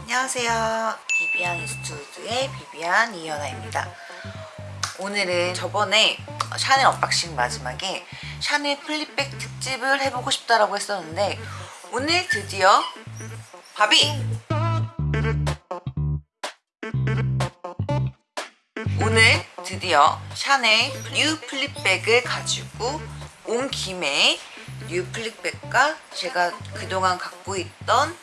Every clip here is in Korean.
안녕하세요. 비비안 인스튜드의 비비안 이연아입니다. 오늘은 저번에 샤넬 unboxing 마지막에 샤넬 flap bag 특집을 해보고 싶다라고 했었는데 오늘 드디어 바비! 오늘 드디어 샤넬 new flap bag을 가지고 온 김에 new flap bag과 제가 그동안 갖고 있던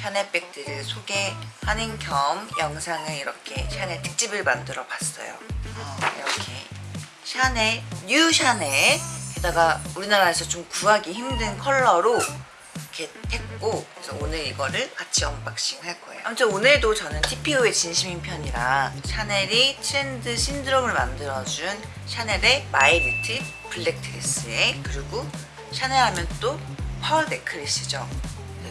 샤넬 백들을 소개하는 겸 영상을 이렇게 샤넬 특집을 만들어 봤어요 샤넬 new 샤넬. 게다가 우리나라에서 좀 구하기 힘든 컬러로 이렇게 했고 그래서 오늘 이거를 같이 unboxing 할 거예요. 아무튼 오늘도 저는 TPO에 진심인 편이라 샤넬이 트렌드 신드롬을 만들어준 샤넬의 my little black dress에 그리고 샤넬 하면 또 pearl necklace죠?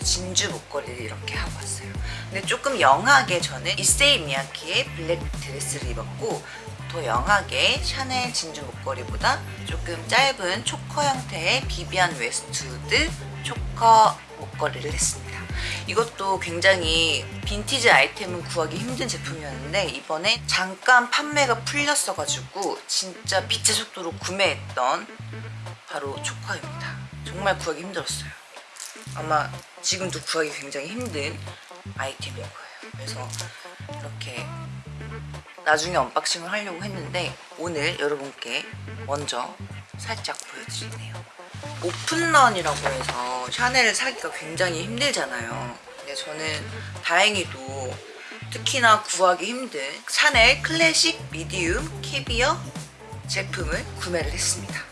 진주 목걸이를 이렇게 하고 왔어요. 근데 조금 영하게 저는 이세이 미야키의 black dress를 입었고 더 영하게 샤넬 진주 목걸이보다 조금 짧은 초커 형태의 비비안 웨스트우드 초커 목걸이를 했습니다. 이것도 굉장히 빈티지 아이템은 구하기 힘든 제품이었는데 이번에 잠깐 판매가 풀렸어가지고 진짜 빛의 속도로 구매했던 바로 choker입니다. 정말 구하기 힘들었어요. 아마 지금도 구하기 굉장히 힘든 아이템일 거예요. 그래서 이렇게 나중에 unboxing을 하려고 했는데 오늘 여러분께 먼저 살짝 보여드리네요. open run이라고 해서 샤넬을 사기가 굉장히 힘들잖아요. 근데 저는 다행히도 특히나 구하기 힘든 샤넬 classic medium caviar 제품을 구매를 했습니다.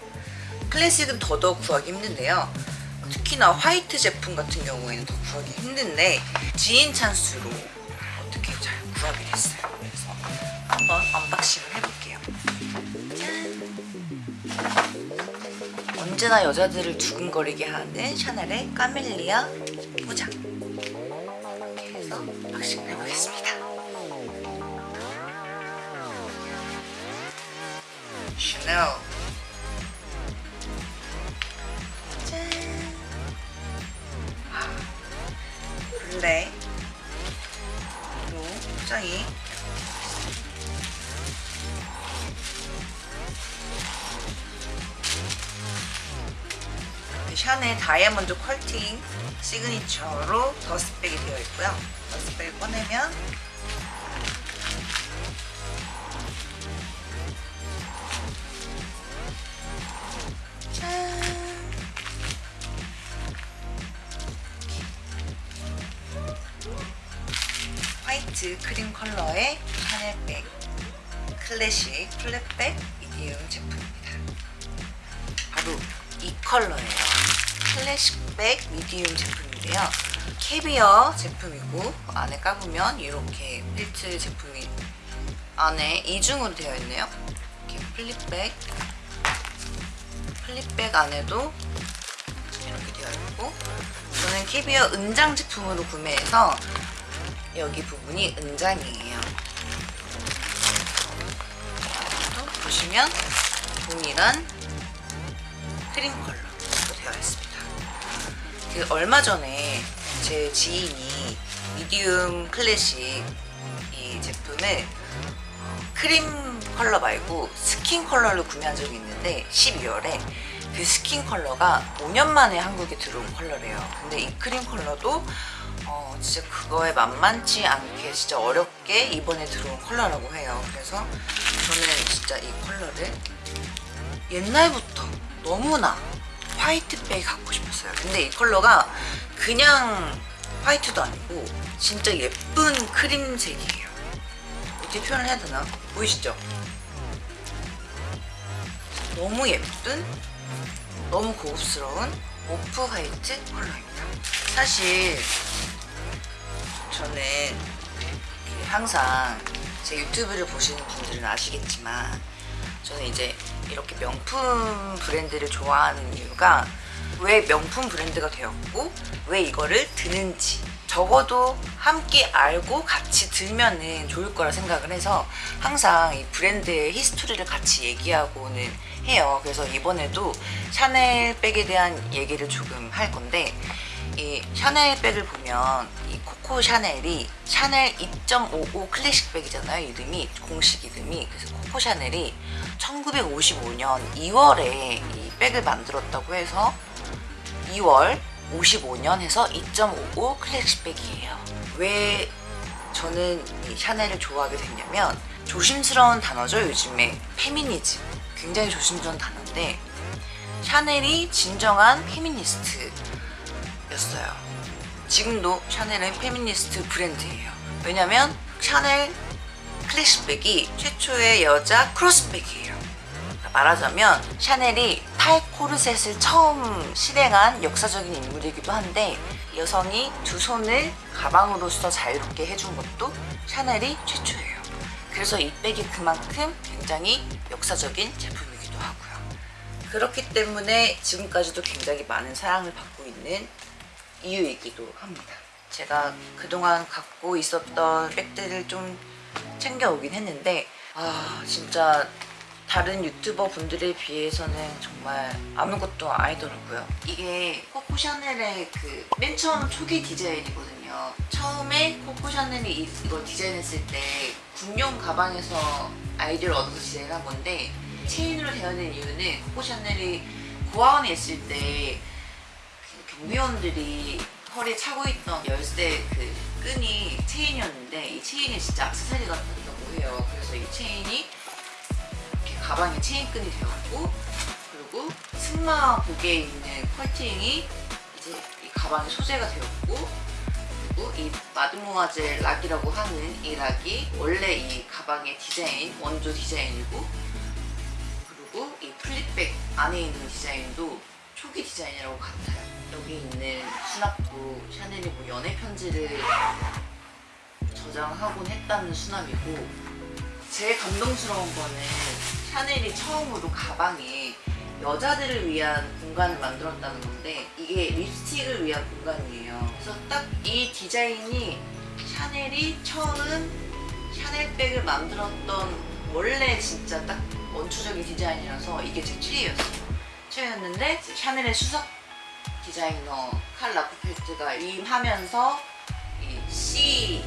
클래식은 더더욱 구하기 힘든데요. 특히나 화이트 제품 같은 경우에는 더 구하기 힘든데 지인 찬스로 어떻게 잘 구하게 됐어요 한번 unboxing을 해볼게요. 짠! 언제나 여자들을 두근거리게 하는 샤넬의 까멜리아 포장. 이렇게 해서 unboxing을 해보겠습니다. 샤넬. 블랙 로 포장이 샤넬 다이아몬드 컬팅 시그니처로 더스백이 되어 있고요 더스백을 꺼내면 짠 화이트 크림 컬러의 샤넬백 classic flap bag medium 제품입니다. 바로 이 컬러예요. classic bag medium 제품인데요. caviar 제품이고 안에 까보면 이렇게 필트 제품이 안에 이중으로 되어 있네요. 이렇게 flap bag flap bag 안에도 이렇게 되어 있고 저는 캐비어 은장 제품으로 구매해서 여기 부분이 은장이에요. 또 보시면 동일한 크림 컬러로 되어 있습니다. 그 얼마 전에 제 지인이 미디움 클래식 이 제품을 크림 컬러 말고 스킨 컬러를 구매한 적이 있는데 12월에 그 스킨 컬러가 5년 만에 한국에 들어온 컬러래요. 근데 이 크림 컬러도 어, 진짜 그거에 만만치 않게 진짜 어렵게 이번에 들어온 컬러라고 해요. 그래서 저는 진짜 이 컬러를 옛날부터 너무나 화이트백이 갖고 싶었어요. 근데 이 컬러가 그냥 화이트도 아니고 진짜 예쁜 크림색이에요. 어떻게 표현을 해야 되나? 보이시죠? 너무 예쁜, 너무 고급스러운 오프 화이트 컬러입니다. 사실 저는 항상 제 유튜브를 보시는 분들은 아시겠지만 저는 이제 이렇게 명품 브랜드를 좋아하는 이유가 왜 명품 브랜드가 되었고 왜 이거를 드는지 적어도 함께 알고 같이 들면은 좋을 거라 생각을 해서 항상 이 브랜드의 history를 같이 얘기하고는 해요. 그래서 이번에도 샤넬 백에 대한 얘기를 조금 할 건데 이 샤넬 백을 보면 이 코코 샤넬이 샤넬 2.55 클래식 백이잖아요. 이름이 공식 이름이 그래서 코코 샤넬이 1955년 2월에 이 백을 만들었다고 해서 2월 55년 해서 2.55 클래식 백이에요. 왜 저는 이 샤넬을 좋아하게 됐냐면 조심스러운 단어죠 요즘에 페미니즘 굉장히 조심스러운 단어인데 샤넬이 진정한 페미니스트 였어요. 지금도 샤넬은 페미니스트 브랜드예요. 왜냐면 샤넬 클래식백이 최초의 여자 크로스백이에요. 말하자면 샤넬이 팔 코르셋을 처음 실행한 역사적인 인물이기도 한데 여성이 두 손을 가방으로서 자유롭게 해준 것도 샤넬이 최초예요. 그래서 이 백이 그만큼 굉장히 역사적인 제품이기도 하고요. 그렇기 때문에 지금까지도 굉장히 많은 사랑을 받고 있는 이유이기도 합니다. 제가 그동안 갖고 있었던 백들을 좀 챙겨오긴 했는데 아 진짜 다른 유튜버 분들에 비해서는 정말 아무것도 아니더라고요. 이게 코코 샤넬의 그 맨 처음 초기 디자인이거든요. 처음에 코코 샤넬이 이- 이걸 디자인했을 때 군용 가방에서 아이디어를 얻어서 디자인한 건데 체인으로 되어 있는 이유는 코코 샤넬이 고아원에 있을 때 경비원들이 허리에 차고 있던 열쇠 그 끈이 체인이었는데 이 체인이 진짜 악세사리 같다고 해요. 그래서 이 체인이 이렇게 가방에 체인끈이 되었고 그리고 승마복에 있는 quilting이 이제 이 가방의 소재가 되었고 그리고 이 마드모아젤 lock이라고 하는 이 lock이 원래 이 가방의 디자인 원조 디자인이고 그리고 이 flap bag 안에 있는 디자인도 초기 디자인이라고 같아요. 여기 있는 수납도 샤넬이 뭐 연애 편지를 저장하곤 했다는 수납이고 제일 감동스러운 거는 샤넬이 처음으로 가방에 여자들을 위한 공간을 만들었다는 건데 이게 립스틱을 위한 공간이에요. 그래서 딱 이 디자인이 샤넬이 처음 샤넬백을 만들었던 원래 진짜 딱 원초적인 디자인이라서 이게 제 최애였어요. 최애였는데 샤넬의 수석 디자이너 칼 라거펠트가 위임하면서 이 C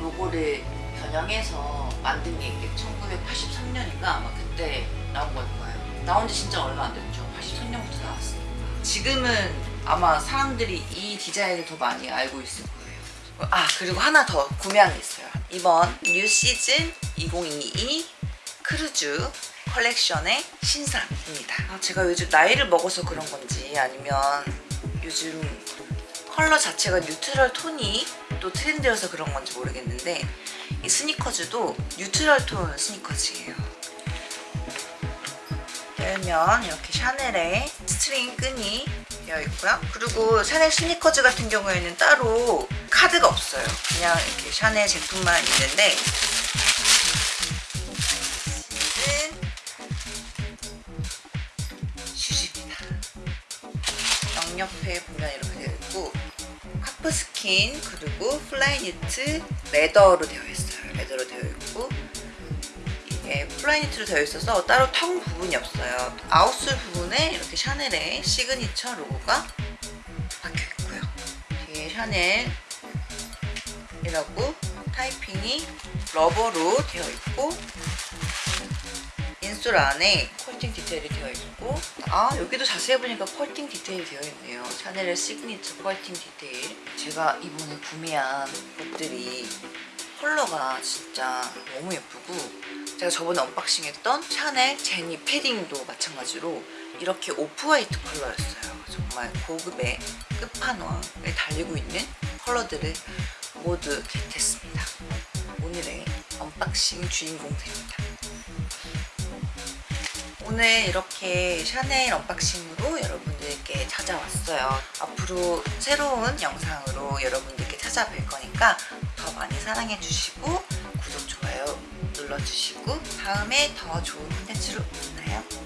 로고를 변형해서 만든 게 이게 1983년인가 아마 그때 나온 걸 거예요. 나온 지 진짜 얼마 안 됐죠. 83년부터 나왔으니까. 지금은 아마 사람들이 이 디자인을 더 많이 알고 있을 거예요. 아 그리고 하나 더 구매한 게 있어요. 이번 new season 2022 크루즈 컬렉션의 신상입니다. 아, 제가 요즘 나이를 먹어서 그런 건지 아니면 요즘 컬러 자체가 neutral 톤이 또 트렌드여서 그런 건지 모르겠는데 이 스니커즈도 neutral 톤 스니커즈예요. 열면 이렇게 샤넬의 string 끈이 되어 있고요. 그리고 샤넬 스니커즈 같은 경우에는 따로 카드가 없어요. 그냥 이렇게 샤넬 제품만 있는데 보면 이렇게 되어 있고 calf skin 그리고 fly knit leather로 되어 있어요. leather로 되어 있고 이게 fly knit로 되어 있어서 따로 tongue 부분이 없어요. outsole 부분에 이렇게 샤넬의 시그니처 로고가 박혀 있고요. 뒤에 샤넬이라고 타이핑이 rubber로 되어 있고 insole 안에 quilting 디테일이 되어 있고 아 여기도 자세히 보니까 quilting 디테일이 되어 있네요. 샤넬의 signature quilting 디테일. 제가 이번에 구매한 것들이 컬러가 진짜 너무 예쁘고 제가 저번에 unboxing했던 샤넬 제니 패딩도 마찬가지로 이렇게 off-white 컬러였어요. 정말 고급의 끝판왕을 달리고 있는 컬러들을 모두 get했습니다. 오늘의 unboxing 주인공들입니다 오늘 이렇게 샤넬 언박싱으로 여러분들께 찾아왔어요. 앞으로 새로운 영상으로 여러분들께 찾아뵐 거니까 더 많이 사랑해 주시고 구독, 좋아요 눌러주시고 다음에 더 좋은 콘텐츠로 만나요.